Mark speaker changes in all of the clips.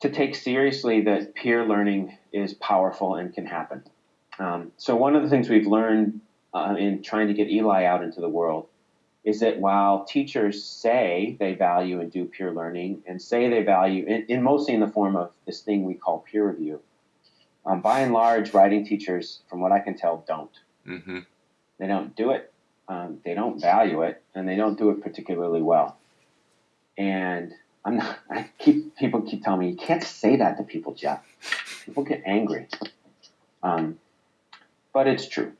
Speaker 1: to take seriously that peer learning is powerful and can happen. Um, so one of the things we've learned uh, in trying to get Eli out into the world is that while teachers say they value and do peer learning and say they value, in, in mostly in the form of this thing we call peer review, um, by and large, writing teachers, from what I can tell, don't.
Speaker 2: Mm-hmm.
Speaker 1: They don't do it. Um, they don't value it, and they don't do it particularly well. And I'm not. I keep people keep telling me you can't say that to people, Jeff. People get angry. Um, but it's true.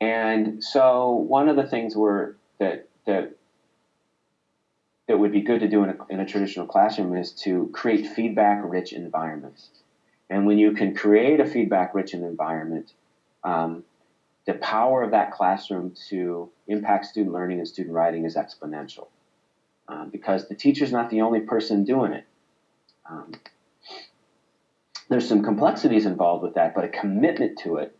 Speaker 1: And so one of the things were that that that would be good to do in a, in a traditional classroom is to create feedback-rich environments. And when you can create a feedback-rich environment, um, the power of that classroom to impact student learning and student writing is exponential um, because the teacher's not the only person doing it. Um, there's some complexities involved with that, but a commitment to it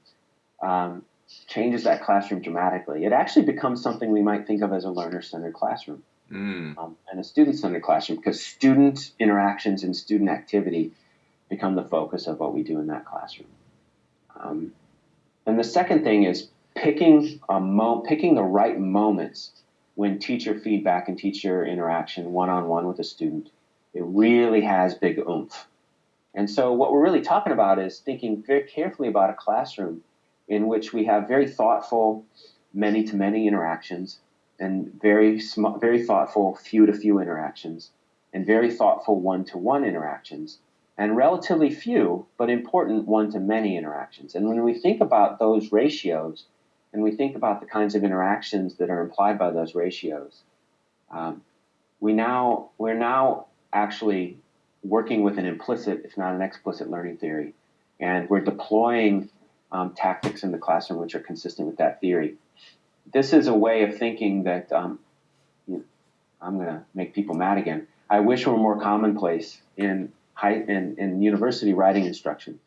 Speaker 1: um, changes that classroom dramatically. It actually becomes something we might think of as a learner-centered classroom
Speaker 2: Mm.
Speaker 1: um, and a student-centered classroom because student interactions and student activity become the focus of what we do in that classroom. Um, and the second thing is picking a mo- picking the right moments when teacher feedback and teacher interaction one-on-one with a student. It really has big oomph. And so what we're really talking about is thinking very carefully about a classroom in which we have very thoughtful many-to-many interactions and very very thoughtful few-to-few interactions and very thoughtful one-to-one interactions and relatively few but important one-to-many interactions. And when we think about those ratios and we think about the kinds of interactions that are implied by those ratios, um, we now we're now actually working with an implicit, if not an explicit, learning theory, and we're deploying um, tactics in the classroom which are consistent with that theory this is a way of thinking that um, you know, I'm going to make people mad again. I wish were more commonplace in high in, in university writing instruction.